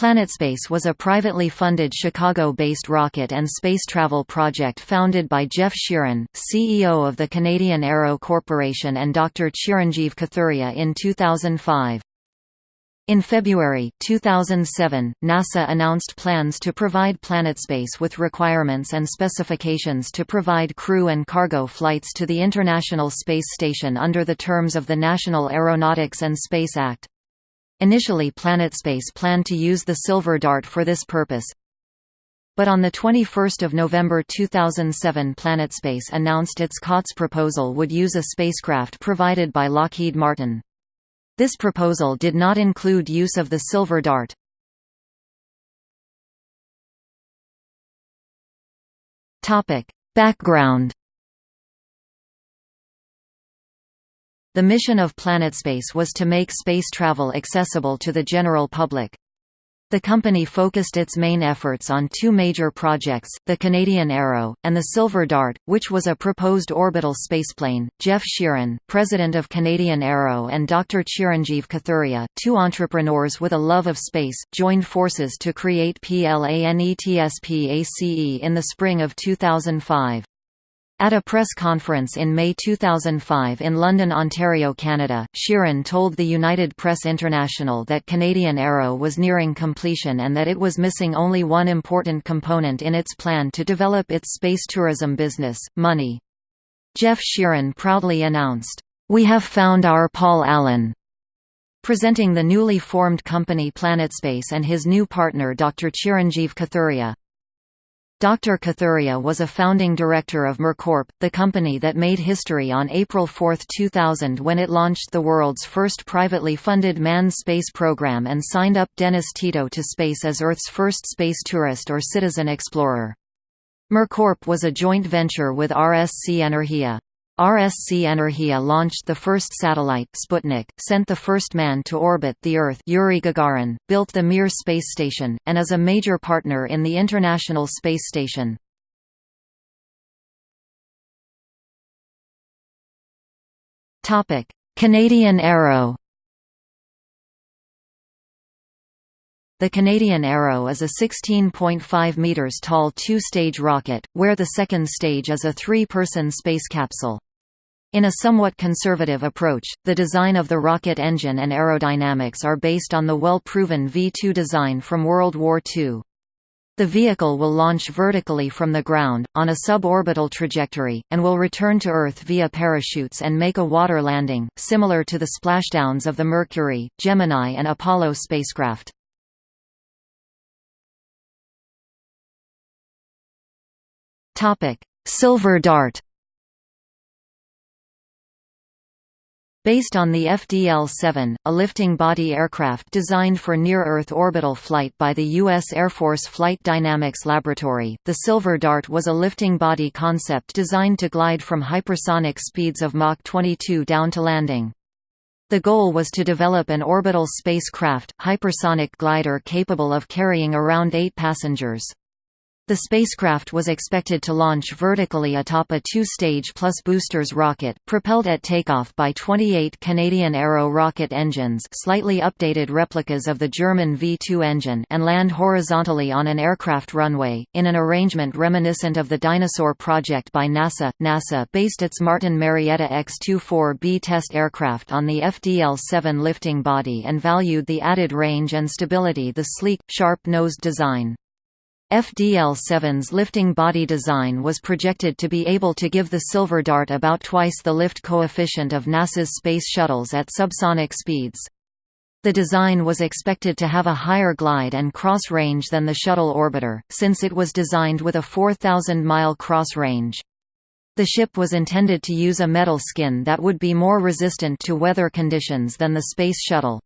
PlanetSpace was a privately funded Chicago-based rocket and space travel project founded by Geoff Sheerin, CEO of the Canadian Arrow Corporation and Dr. Chirinjeev Kathuria in 2005. In February 2007, NASA announced plans to provide PlanetSpace with requirements and specifications to provide crew and cargo flights to the International Space Station under the terms of the National Aeronautics and Space Act. Initially PlanetSpace planned to use the Silver Dart for this purpose. But on 21 November 2007 PlanetSpace announced its COTS proposal would use a spacecraft provided by Lockheed Martin. This proposal did not include use of the Silver Dart. Background The mission of PlanetSpace was to make space travel accessible to the general public. The company focused its main efforts on two major projects, the Canadian Arrow, and the Silver Dart, which was a proposed orbital spaceplane. Geoff Sheerin, president of Canadian Arrow and Dr. Chirinjeev Kathuria, two entrepreneurs with a love of space, joined forces to create PLANETSPACE in the spring of 2005. At a press conference in May 2005 in London, Ontario, Canada, Sheerin told the United Press International that Canadian Arrow was nearing completion and that it was missing only one important component in its plan to develop its space tourism business, money. Geoff Sheerin proudly announced, "We have found our Paul Allen." Presenting the newly formed company PlanetSpace and his new partner Dr. Chirinjeev Kathuria. Dr. Kathuria was a founding director of MERCorp, the company that made history on April 4, 2000 when it launched the world's first privately funded manned space program and signed up Dennis Tito to space as Earth's first space tourist or citizen explorer. MERCorp was a joint venture with RSC Energia. RSC Energia launched the first satellite Sputnik, sent the first man to orbit the Earth Yuri Gagarin, built the Mir space station, and is a major partner in the International Space Station. Canadian Arrow The Canadian Arrow is a 16.5 metres tall two-stage rocket, where the second stage is a three-person space capsule. In a somewhat conservative approach, the design of the rocket engine and aerodynamics are based on the well-proven V-2 design from World War II. The vehicle will launch vertically from the ground, on a suborbital trajectory, and will return to Earth via parachutes and make a water landing, similar to the splashdowns of the Mercury, Gemini and Apollo spacecraft. Silver Dart Based on the FDL-7, a lifting body aircraft designed for near-Earth orbital flight by the U.S. Air Force Flight Dynamics Laboratory, the Silver Dart was a lifting body concept designed to glide from hypersonic speeds of Mach 22 down to landing. The goal was to develop an orbital spacecraft, hypersonic glider capable of carrying around eight passengers. The spacecraft was expected to launch vertically atop a two-stage plus boosters rocket, propelled at takeoff by 28 Canadian Arrow rocket engines slightly updated replicas of the German V-2 engine and land horizontally on an aircraft runway, in an arrangement reminiscent of the Dyna-Soar project by NASA. NASA based its Martin Marietta X-24B test aircraft on the FDL-7 lifting body and valued the added range and stability the sleek, sharp-nosed design. FDL-7's lifting body design was projected to be able to give the Silver Dart about twice the lift coefficient of NASA's space shuttles at subsonic speeds. The design was expected to have a higher glide and cross range than the shuttle orbiter, since it was designed with a 4,000-mile cross range. The ship was intended to use a metal skin that would be more resistant to weather conditions than the Space Shuttle.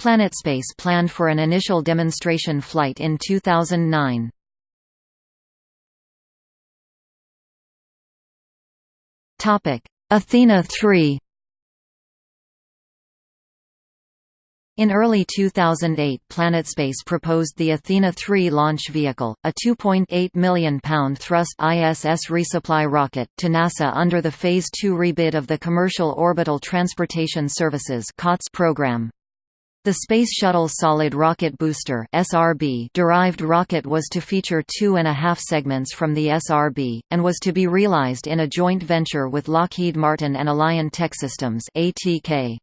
PlanetSpace planned for an initial demonstration flight in 2009. Athena 3 In early 2008 PlanetSpace proposed the Athena 3 launch vehicle, a 2.8 million pound thrust ISS resupply rocket, to NASA under the Phase 2 rebid of the Commercial Orbital Transportation Services program. The Space Shuttle Solid Rocket Booster derived rocket was to feature two and a half segments from the SRB, and was to be realized in a joint venture with Lockheed Martin and Alliant Techsystems (ATK).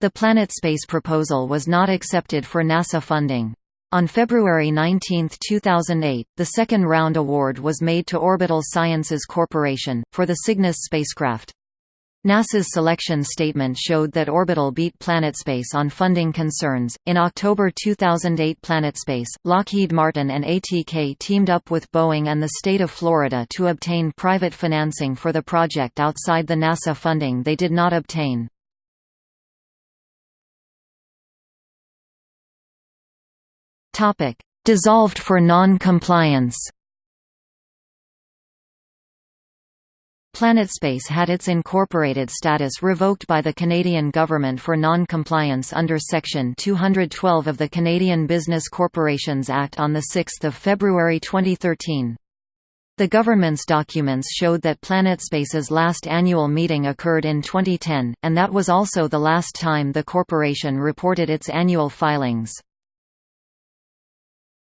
The PlanetSpace proposal was not accepted for NASA funding. On February 19, 2008, the second round award was made to Orbital Sciences Corporation, for the Cygnus spacecraft. NASA's selection statement showed that Orbital beat PlanetSpace on funding concerns. In October 2008, PlanetSpace, Lockheed Martin, and ATK teamed up with Boeing and the state of Florida to obtain private financing for the project outside the NASA funding they did not obtain. Dissolved for non-compliance. PlanetSpace had its incorporated status revoked by the Canadian government for non-compliance under Section 212 of the Canadian Business Corporations Act on 6 February 2013. The government's documents showed that PlanetSpace's last annual meeting occurred in 2010, and that was also the last time the corporation reported its annual filings.